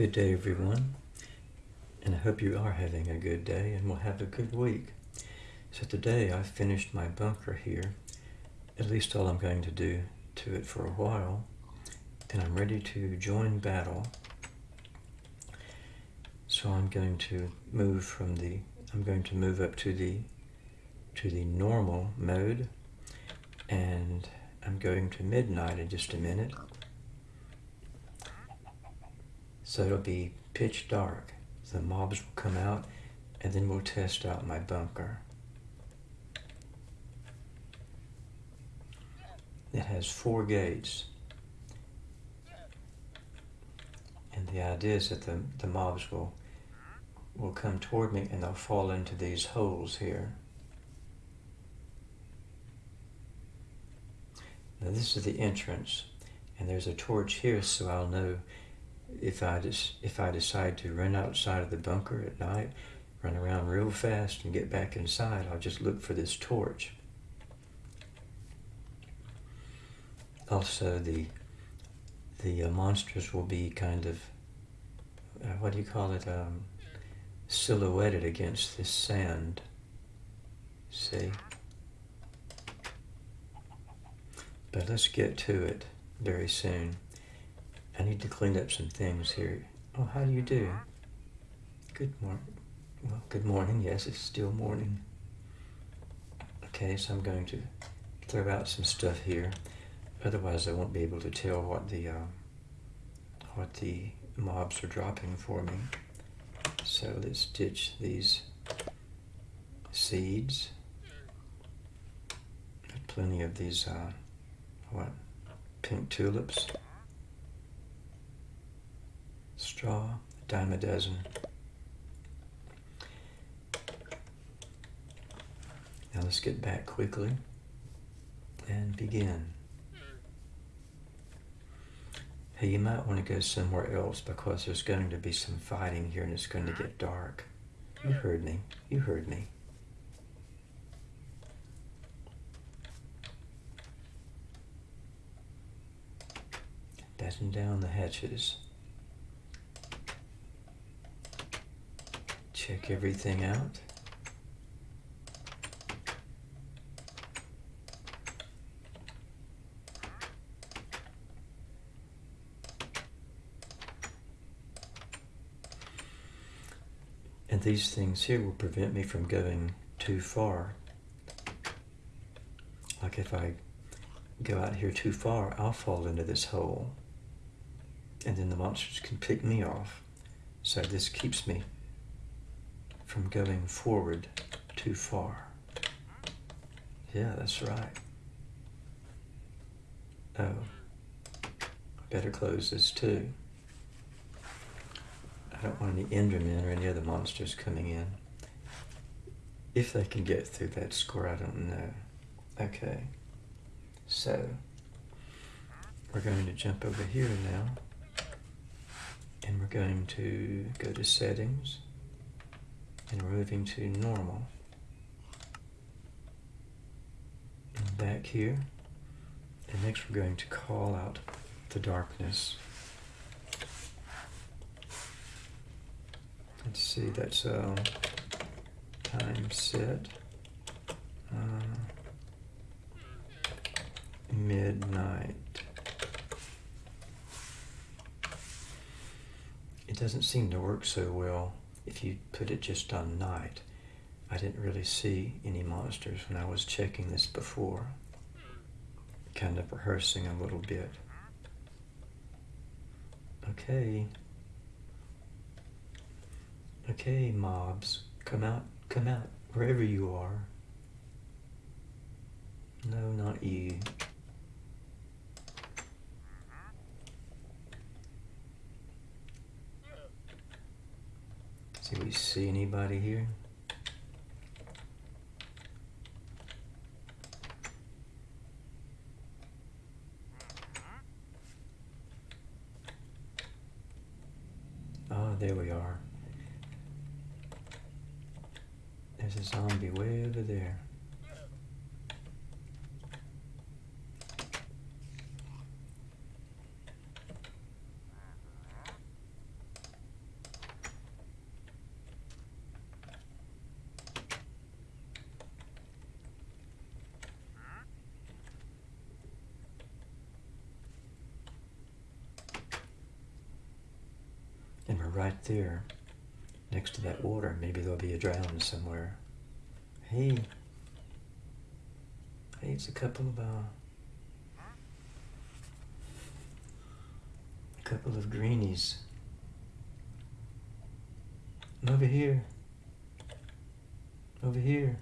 Good day, everyone. And I hope you are having a good day and will have a good week. So today I finished my bunker here, at least all I'm going to do to it for a while, and I'm ready to join battle. So I'm going to move from the, I'm going to move up to the, to the normal mode, and I'm going to midnight in just a minute. So it'll be pitch dark. The mobs will come out and then we'll test out my bunker. It has four gates. And the idea is that the, the mobs will will come toward me and they'll fall into these holes here. Now this is the entrance and there's a torch here so I'll know if I just if I decide to run outside of the bunker at night, run around real fast and get back inside, I'll just look for this torch. Also, the the uh, monsters will be kind of uh, what do you call it? Um, silhouetted against this sand. See. But let's get to it very soon. I need to clean up some things here. Oh, how do you do? Good morning. Well, good morning. Yes, it's still morning. Okay, so I'm going to throw out some stuff here. Otherwise, I won't be able to tell what the uh, what the mobs are dropping for me. So let's ditch these seeds. Got plenty of these uh, what pink tulips straw, a dime a dozen. Now let's get back quickly and begin. Hey, you might want to go somewhere else because there's going to be some fighting here and it's going to get dark. You heard me. You heard me. Batten down the hatches. Check everything out. And these things here will prevent me from going too far. Like if I go out here too far, I'll fall into this hole. And then the monsters can pick me off. So this keeps me from going forward too far. Yeah, that's right. Oh, better close this too. I don't want any Endermen or any other monsters coming in. If they can get through that score, I don't know. Okay, so we're going to jump over here now. And we're going to go to settings and we're moving to normal. And back here. And next we're going to call out the darkness. Let's see, that's uh, time set. Uh, midnight. It doesn't seem to work so well if you put it just on night, I didn't really see any monsters when I was checking this before. Kind of rehearsing a little bit. Okay. Okay, mobs, come out, come out, wherever you are. No, not you. Do we see anybody here? Oh, there we are. There's a zombie way over there. And we're right there, next to that water. Maybe there'll be a drown somewhere. Hey. Hey, it's a couple of, uh, a couple of greenies. Over here. Over here.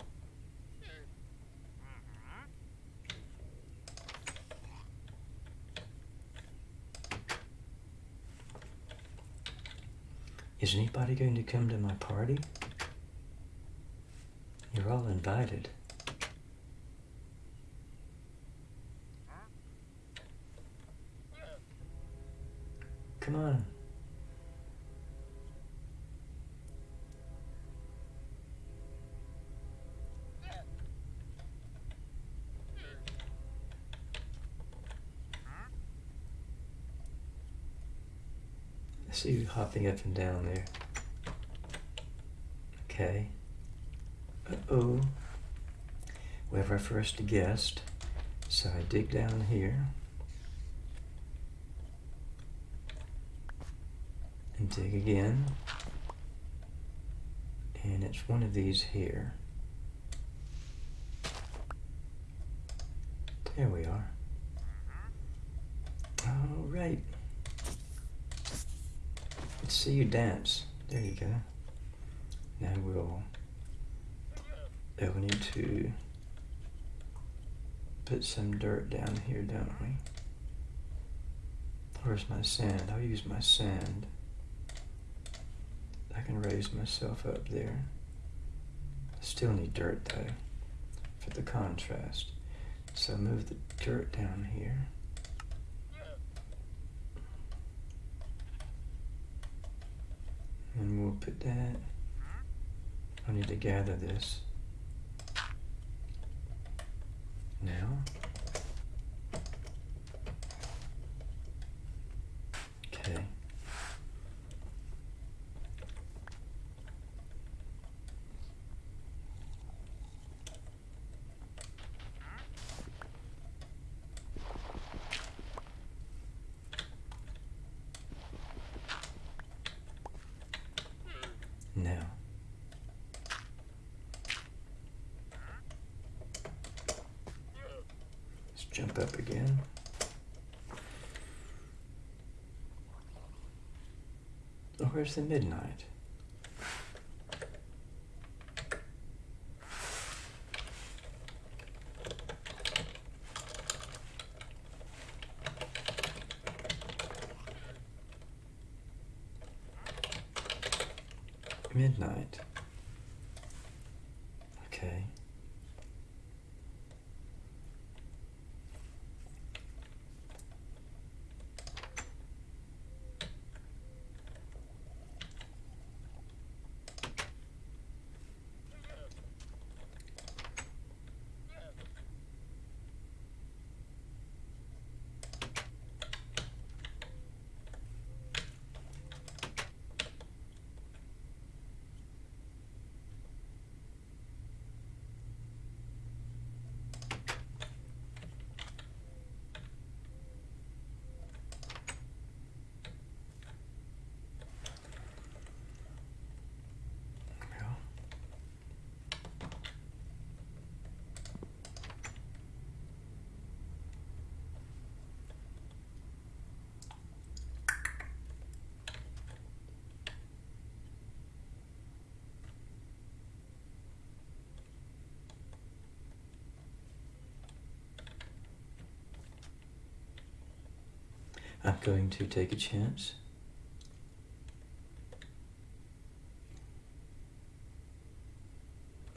Is anybody going to come to my party? You're all invited. Come on. I see you hopping up and down there. Okay. Uh-oh. We have our first guest. So I dig down here. And dig again. And it's one of these here. There we are. All right. Let's see you dance. There you go. Now we'll, we need to put some dirt down here, don't we? Where's my sand? I'll use my sand. I can raise myself up there. I still need dirt though, for the contrast. So move the dirt down here. And we'll put that, I need to gather this. Now. Okay. Now. Jump up again. Oh, where's the midnight? Midnight. Okay. I'm going to take a chance.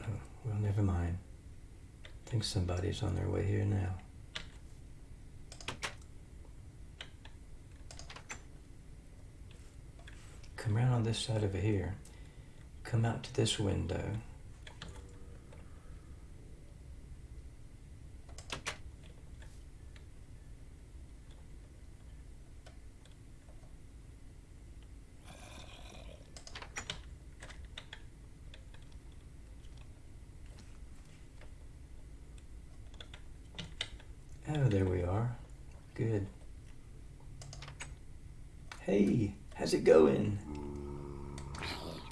Oh, well, never mind. I think somebody's on their way here now. Come around on this side over here. Come out to this window. Oh, there we are. Good. Hey, how's it going?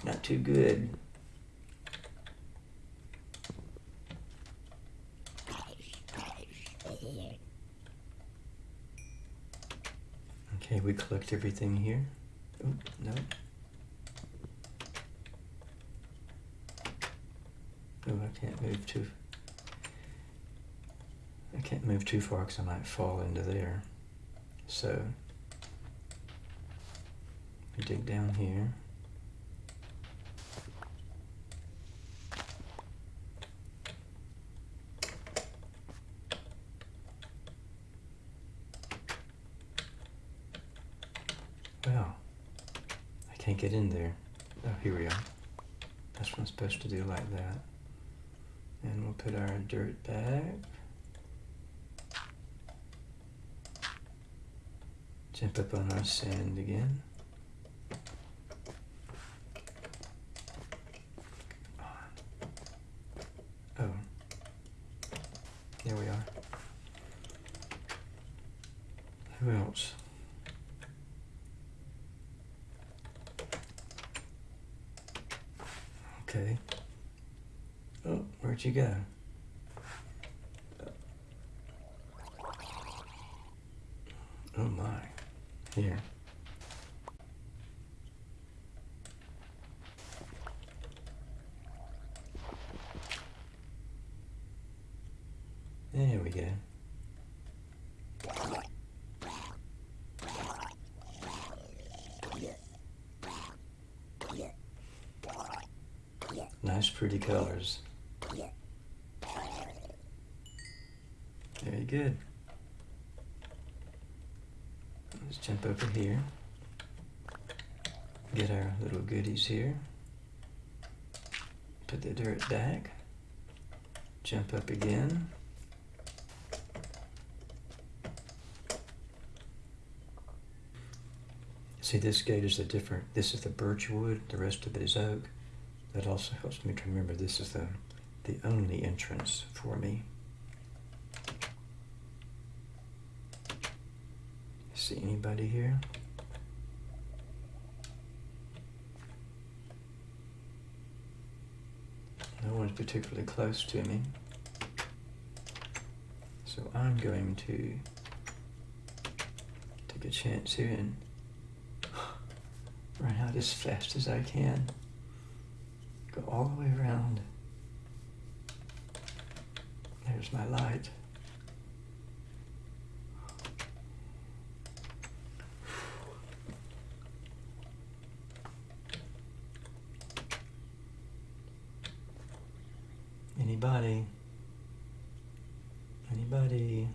Not too good. Okay, we collect everything here. Oh, no. Oh, I can't move too... Can't move too far because I might fall into there. So, we dig down here. Well, I can't get in there. Oh, here we are. That's what I'm supposed to do like that. And we'll put our dirt back. Jump up on our sand again. Oh. There we are. Who else? Okay. Oh, where'd you go? Oh my. Here. There we go. Nice pretty colors. Very good. Let's jump over here. Get our little goodies here. Put the dirt back. Jump up again. See, this gate is a different, this is the birch wood, the rest of it is oak. That also helps me to remember this is the, the only entrance for me. See anybody here? No one's particularly close to me. So I'm going to take a chance here and run out as fast as I can. Go all the way around. There's my light. Anybody?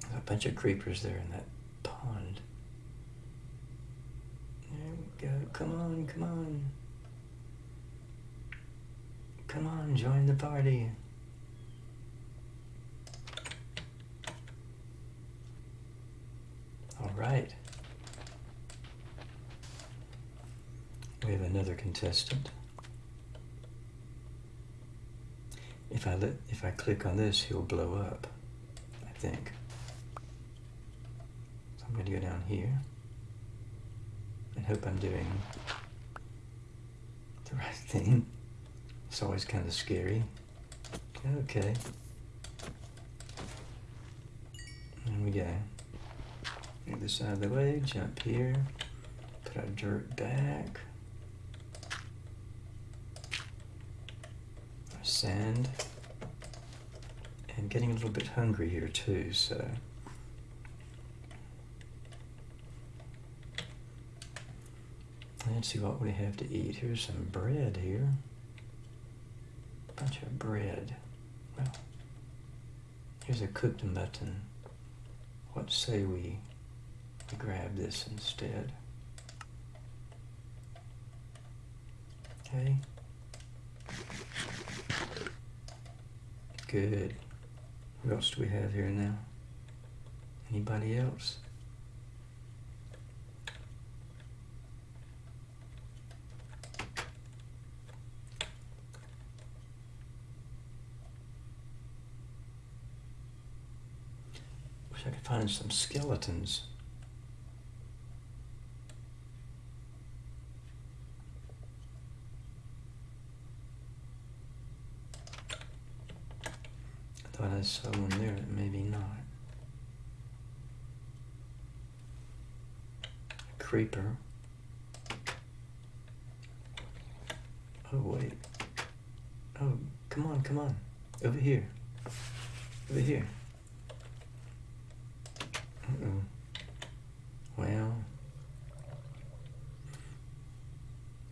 There's a bunch of creepers there in that pond. There we go. Come on, come on. Come on, join the party. All right. We have another contestant. If I let, if I click on this, he'll blow up, I think. I'm going to go down here and hope I'm doing the right thing. It's always kind of scary. Okay. There we go. Get this out of the way, jump here, put our dirt back. Our sand. And getting a little bit hungry here too, so. Let's see what we have to eat. Here's some bread here. A Bunch of bread. Well, here's a cooked mutton. What say we, we grab this instead? Okay. Good. What else do we have here now? Anybody else? find some skeletons. I thought I saw one there, maybe not. A creeper. Oh, wait. Oh, come on, come on. Over here. Over here. Uh-oh. Well.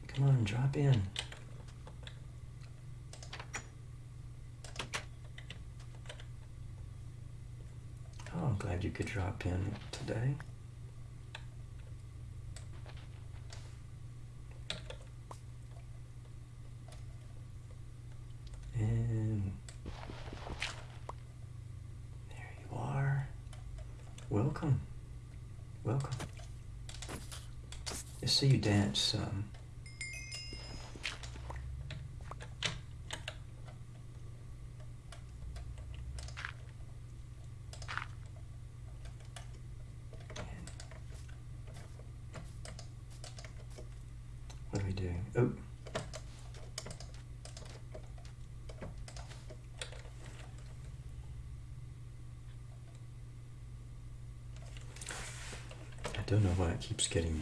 Come on, drop in. Oh, I'm glad you could drop in today. And there you are. Welcome. Welcome. Let's see you dance some. What are we doing? Oh. I don't know why it keeps getting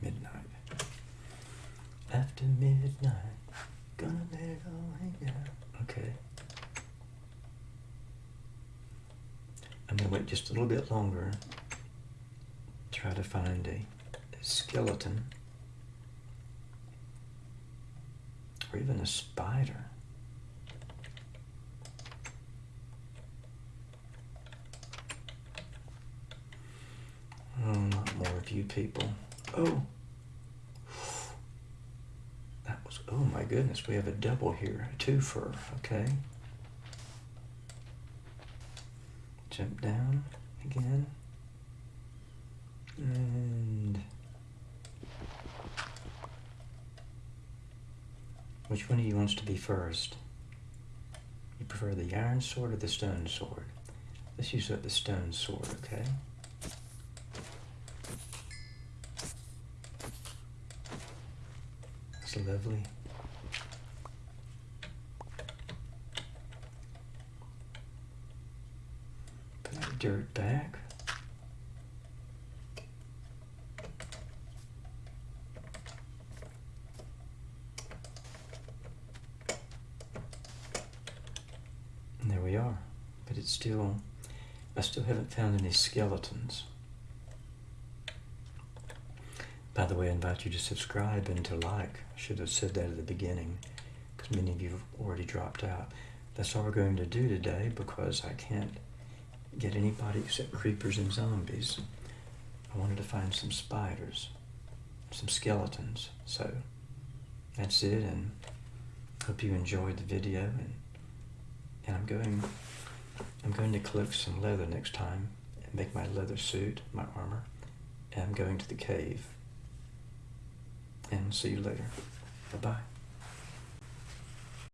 midnight. After midnight, gonna let it all hang out. Okay. I'm gonna wait just a little bit longer. Try to find a, a skeleton. Or even a spider. Oh, you people. Oh! That was, oh my goodness, we have a double here, a twofer, okay. Jump down again. And which one of you wants to be first? You prefer the iron sword or the stone sword? Let's use the stone sword, okay? Lovely. Put that dirt back. And there we are. But it's still, I still haven't found any skeletons. By the way, I invite you to subscribe and to like. I should have said that at the beginning because many of you have already dropped out. That's all we're going to do today because I can't get anybody except creepers and zombies. I wanted to find some spiders, some skeletons. So that's it and hope you enjoyed the video and and I'm going I'm going to collect some leather next time and make my leather suit, my armor. And I'm going to the cave. And see you later. Bye-bye.